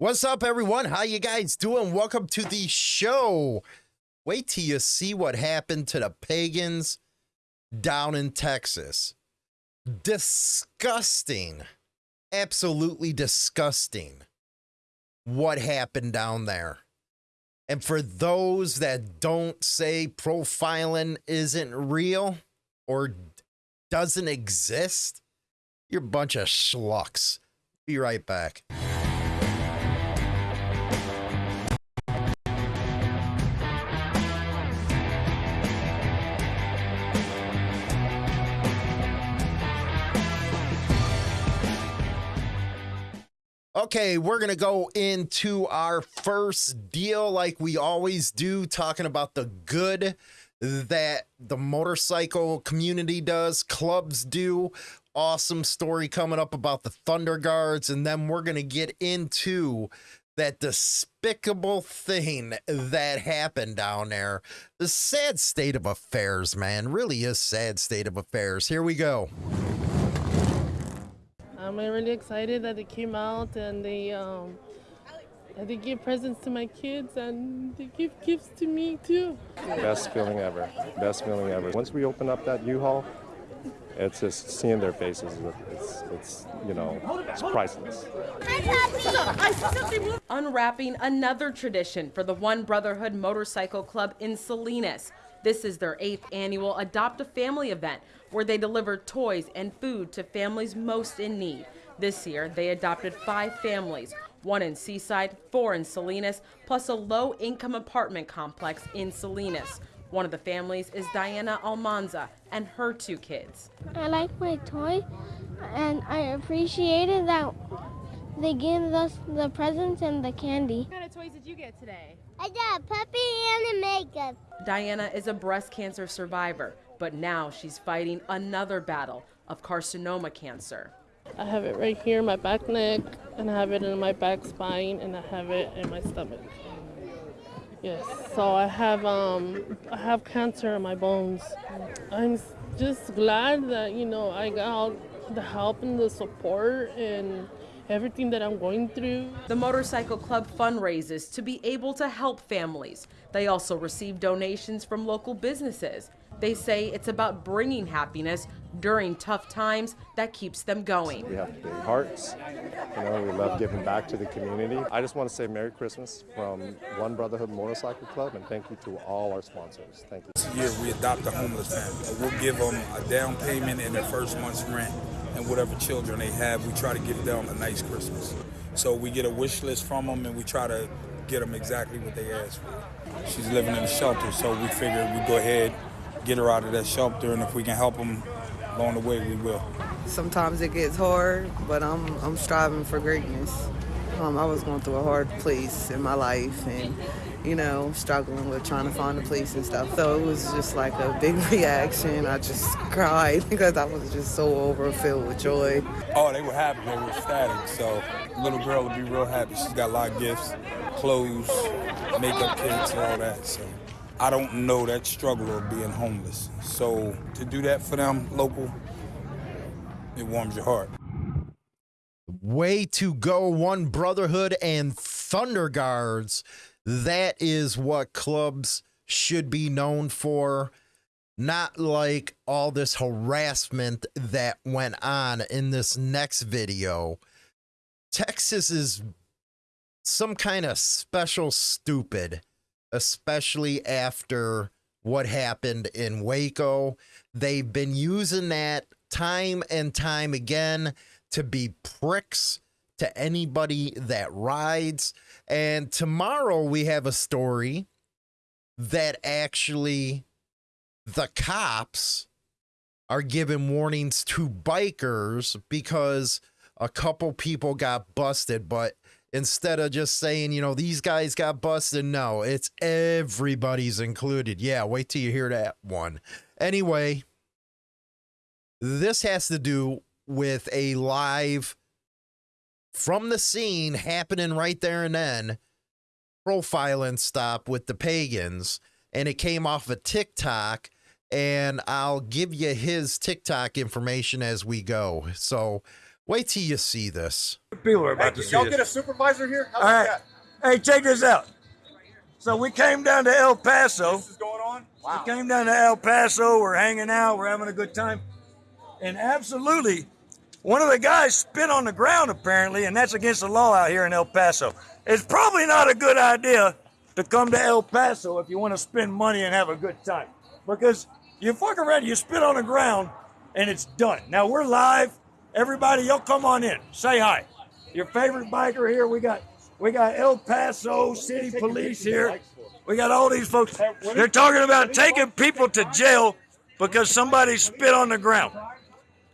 What's up, everyone? How you guys doing? Welcome to the show. Wait till you see what happened to the pagans down in Texas. Disgusting. Absolutely disgusting what happened down there. And for those that don't say profiling isn't real or doesn't exist, you're a bunch of schlucks. Be right back. Okay, we're going to go into our first deal like we always do, talking about the good that the motorcycle community does, clubs do. Awesome story coming up about the Thunder Guards. And then we're going to get into that despicable thing that happened down there. The sad state of affairs, man. Really is sad state of affairs. Here we go. I'm really excited that they came out and they um, that they give presents to my kids and they give gifts to me too. Best feeling ever. Best feeling ever. Once we open up that U-Haul, it's just seeing their faces. It's, it's you know, it's priceless. Unwrapping another tradition for the One Brotherhood Motorcycle Club in Salinas. This is their eighth annual Adopt a Family event where they deliver toys and food to families most in need. This year, they adopted five families, one in Seaside, four in Salinas, plus a low income apartment complex in Salinas. One of the families is Diana Almanza and her two kids. I like my toy and I appreciated that they gave us the presents and the candy. What kind of toys did you get today? I got a puppy and a makeup. Diana is a breast cancer survivor, but now she's fighting another battle of carcinoma cancer. I have it right here in my back neck, and I have it in my back spine, and I have it in my stomach. Yes, so I have um I have cancer in my bones. I'm just glad that you know I got the help and the support and everything that I'm going through. The Motorcycle Club fundraises to be able to help families. They also receive donations from local businesses. They say it's about bringing happiness during tough times that keeps them going. We have big hearts. You know, we love giving back to the community. I just want to say Merry Christmas from One Brotherhood Motorcycle Club and thank you to all our sponsors. Thank you. This year we adopt a homeless family. We'll give them a down payment and their first month's rent and whatever children they have, we try to give them a nice Christmas. So we get a wish list from them and we try to get them exactly what they ask for. She's living in a shelter, so we figured we'd go ahead, get her out of that shelter, and if we can help them along the way, we will. Sometimes it gets hard, but I'm, I'm striving for greatness. Um, I was going through a hard place in my life and, you know, struggling with trying to find a place and stuff. So it was just like a big reaction. I just cried because I was just so overfilled with joy. Oh, they were happy. They were ecstatic. So little girl will be real happy. She's got a lot of gifts, clothes, makeup kits, and all that. So I don't know that struggle of being homeless. So to do that for them local, it warms your heart. Way to go, One Brotherhood and Thunder Guards. That is what clubs should be known for. Not like all this harassment that went on in this next video. Texas is some kind of special stupid, especially after what happened in Waco. They've been using that time and time again to be pricks to anybody that rides. And tomorrow we have a story that actually the cops are giving warnings to bikers because a couple people got busted, but instead of just saying, you know, these guys got busted, no, it's everybody's included. Yeah, wait till you hear that one. Anyway, this has to do with a live from the scene happening right there and then profiling stop with the pagans and it came off of TikTok and I'll give you his TikTok information as we go. So Wait till you see this. People are about Hey, to see y'all this. get a supervisor here? How's All right. that? Hey, check this out. So we came down to El Paso. This is going on? Wow. We came down to El Paso. We're hanging out. We're having a good time. And absolutely, one of the guys spit on the ground apparently, and that's against the law out here in El Paso. It's probably not a good idea to come to El Paso if you want to spend money and have a good time, because you fuck around, you spit on the ground, and it's done. Now we're live. Everybody, y'all come on in. Say hi. Your favorite biker here. We got we got El Paso City Police here. We got all these folks. They're talking about taking people to jail because somebody spit on the ground.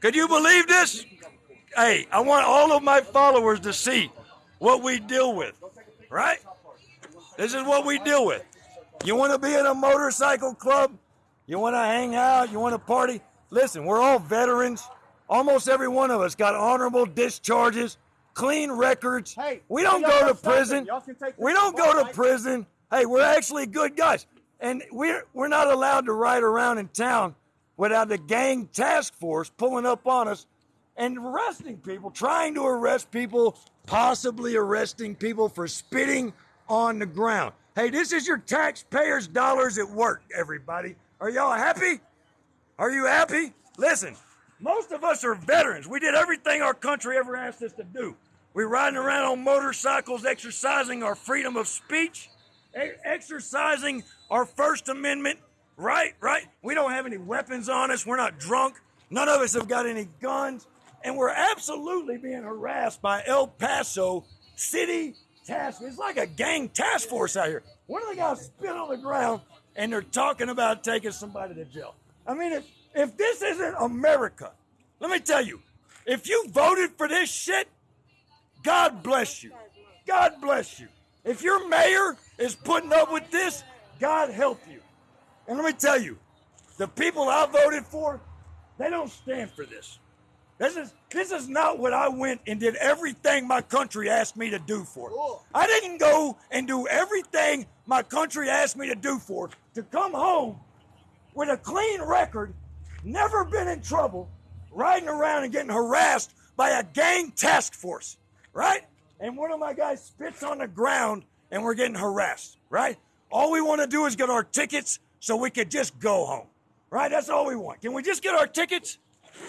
Could you believe this? Hey, I want all of my followers to see what we deal with, right? This is what we deal with. You want to be in a motorcycle club? You want to hang out? You want to party? Listen, we're all veterans. Almost every one of us got honorable discharges, clean records. Hey, we don't go to prison. it. Y'all can take We don't go to prison. Hey, we're actually good guys. And we're we're not allowed to ride around in town without the gang task force pulling up on us and arresting people, trying to arrest people, possibly arresting people for spitting on the ground. Hey, this is your taxpayers' dollars at work, everybody. Are y'all happy? Are you happy? Listen, most of us are veterans. We did everything our country ever asked us to do. We're riding around on motorcycles, exercising our freedom of speech, exercising our First Amendment right, right? We don't have any weapons on us. We're not drunk. None of us have got any guns. And we're absolutely being harassed by El Paso City Task. It's like a gang task force out here. One of the guys spit on the ground and they're talking about taking somebody to jail. I mean, if, if this isn't America, let me tell you, if you voted for this shit, God bless you. God bless you. If your mayor is putting up with this, God help you. And let me tell you, the people I voted for, they don't stand for this. This is this is not what I went and did everything my country asked me to do for. I didn't go and do everything my country asked me to do for to come home with a clean record, never been in trouble, riding around and getting harassed by a gang task force, right? And one of my guys spits on the ground and we're getting harassed, right? All we want to do is get our tickets so we could just go home, right? That's all we want. Can we just get our tickets?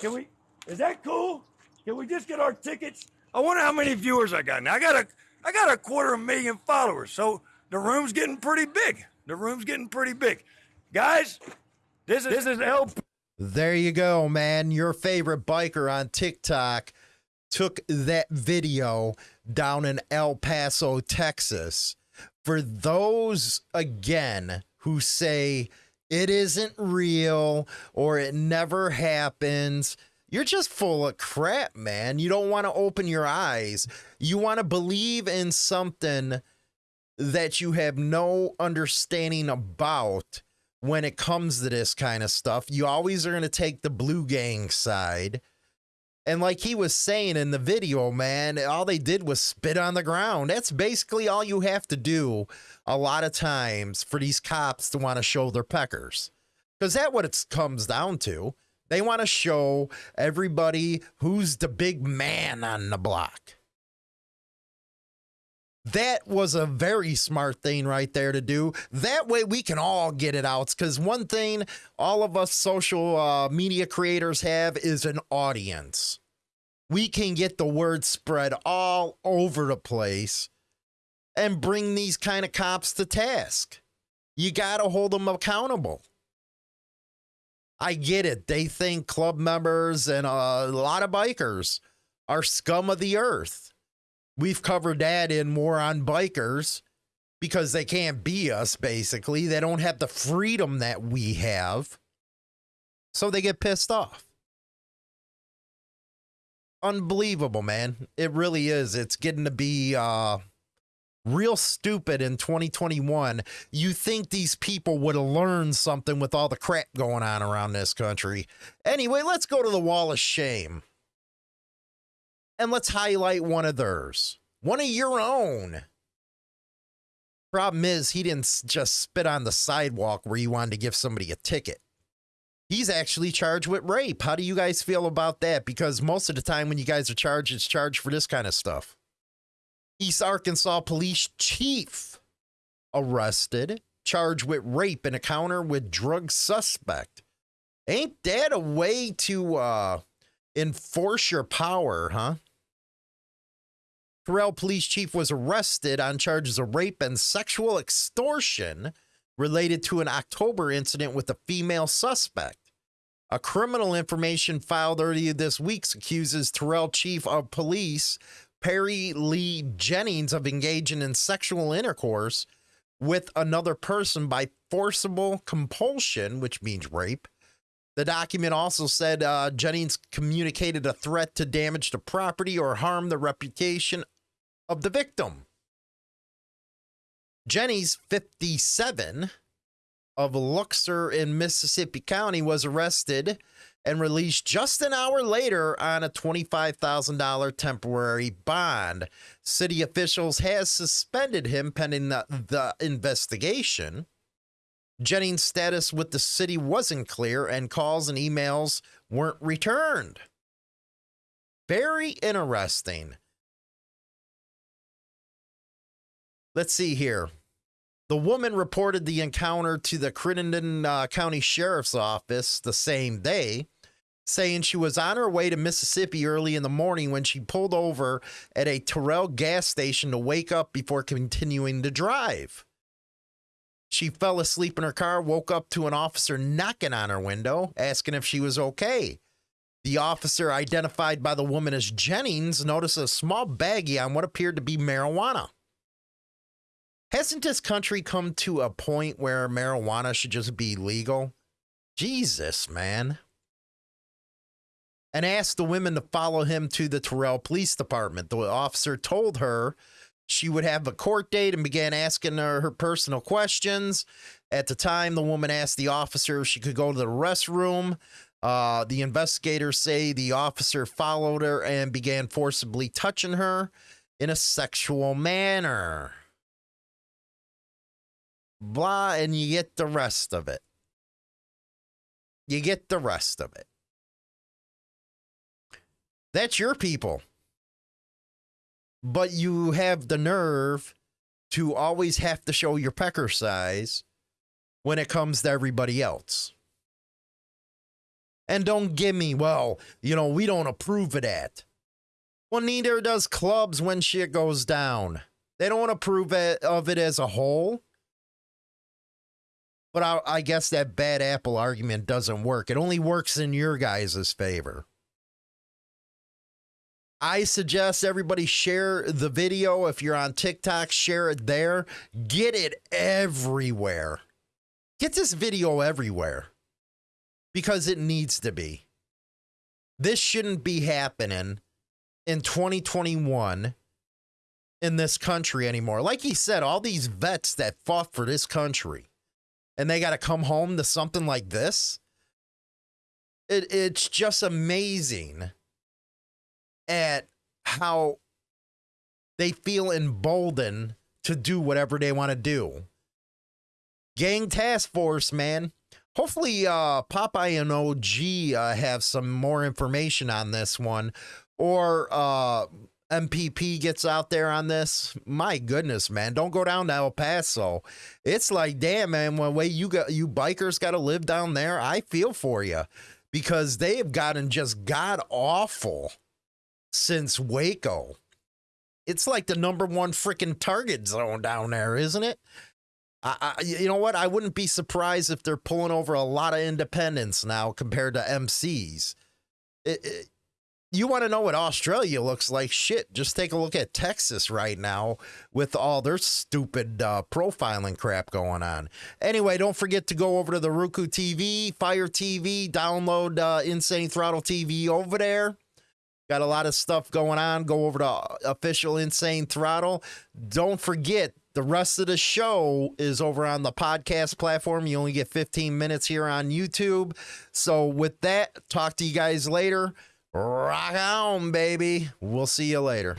Can we? Is that cool? Can we just get our tickets? I wonder how many viewers I got now. I got a, I got a quarter of a million followers, so the room's getting pretty big. The room's getting pretty big, guys. This is this is El There you go, man. Your favorite biker on TikTok took that video down in El Paso, Texas. For those, again, who say it isn't real or it never happens, you're just full of crap, man. You don't want to open your eyes. You want to believe in something that you have no understanding about when it comes to this kind of stuff. You always are going to take the blue gang side. And like he was saying in the video, man, all they did was spit on the ground. That's basically all you have to do a lot of times for these cops to want to show their peckers. Because that's what it comes down to. They want to show everybody who's the big man on the block. That was a very smart thing right there to do. That way we can all get it out. Because one thing all of us social uh, media creators have is an audience. We can get the word spread all over the place and bring these kind of cops to task. You got to hold them accountable. I get it. They think club members and a lot of bikers are scum of the earth. We've covered that in more on bikers because they can't be us, basically. They don't have the freedom that we have. So they get pissed off. Unbelievable, man. It really is. It's getting to be uh, real stupid in 2021. You think these people would have learned something with all the crap going on around this country. Anyway, let's go to the wall of shame and let's highlight one of theirs, one of your own. Problem is, he didn't just spit on the sidewalk where you wanted to give somebody a ticket. He's actually charged with rape. How do you guys feel about that? Because most of the time when you guys are charged, it's charged for this kind of stuff. East Arkansas police chief arrested, charged with rape in encounter with drug suspect. Ain't that a way to uh, enforce your power, huh? Turrell police chief was arrested on charges of rape and sexual extortion related to an October incident with a female suspect. A criminal information filed earlier this week accuses Turrell chief of police Perry Lee Jennings of engaging in sexual intercourse with another person by forcible compulsion, which means rape. The document also said uh, Jennings communicated a threat to damage the property or harm the reputation of the victim. Jennings, 57, of Luxor in Mississippi County, was arrested and released just an hour later on a $25,000 temporary bond. City officials has suspended him pending the, the investigation. Jennings' status with the city wasn't clear, and calls and emails weren't returned. Very interesting. Let's see here. The woman reported the encounter to the Crittenden uh, County Sheriff's Office the same day, saying she was on her way to Mississippi early in the morning when she pulled over at a Turrell gas station to wake up before continuing to drive. She fell asleep in her car, woke up to an officer knocking on her window, asking if she was okay. The officer, identified by the woman as Jennings, noticed a small baggie on what appeared to be marijuana. Hasn't this country come to a point where marijuana should just be legal? Jesus, man. And asked the women to follow him to the Turrell Police Department. The officer told her she would have a court date and began asking her her personal questions. At the time, the woman asked the officer if she could go to the restroom. Uh, the investigators say the officer followed her and began forcibly touching her in a sexual manner blah, and you get the rest of it. You get the rest of it. That's your people. But you have the nerve to always have to show your pecker size when it comes to everybody else. And don't give me, well, you know, we don't approve of that. Well, neither does clubs when shit goes down. They don't approve of it as a whole. But I, I, guess that bad apple argument doesn't work. It only works in your guys' favor. I suggest everybody share the video. If you're on TikTok, share it there. Get it everywhere. Get this video everywhere because it needs to be. This shouldn't be happening in 2021 in this country anymore. Like he said, all these vets that fought for this country and they got to come home to something like this. It, it's just amazing at how they feel emboldened to do whatever they want to do. Gang Task Force, man. Hopefully, uh, Popeye and OG uh, have some more information on this one, or uh, MPP gets out there on this, my goodness, man, don't go down to El Paso. It's like, damn, man, way you got you bikers got to live down there, I feel for you because they have gotten just god awful since Waco. It's like the number one freaking target zone down there, isn't it? I, I, you know what? I wouldn't be surprised if they're pulling over a lot of independents now compared to MCs. It, it, you want to know what Australia looks like? Shit, just take a look at Texas right now with all their stupid uh, profiling crap going on. Anyway, don't forget to go over to the Roku TV, Fire TV, download uh, Insane Throttle TV over there. Got a lot of stuff going on. Go over to official Insane Throttle. Don't forget, the rest of the show is over on the podcast platform. You only get 15 minutes here on YouTube. So, with that, talk to you guys later. Rock on, baby. We'll see you later.